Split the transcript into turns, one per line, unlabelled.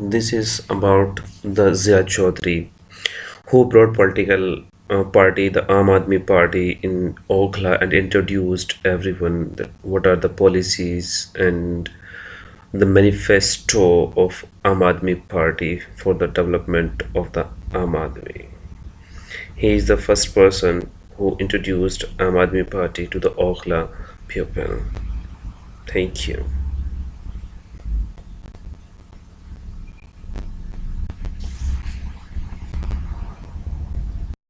This is about the Zia Chaudhry, who brought political uh, party, the Aam Party, in Okhla and introduced everyone that what are the policies and the manifesto of Aam Party for the development of the Aam He is the first person who introduced Aam Party to the Okhla people. Thank you.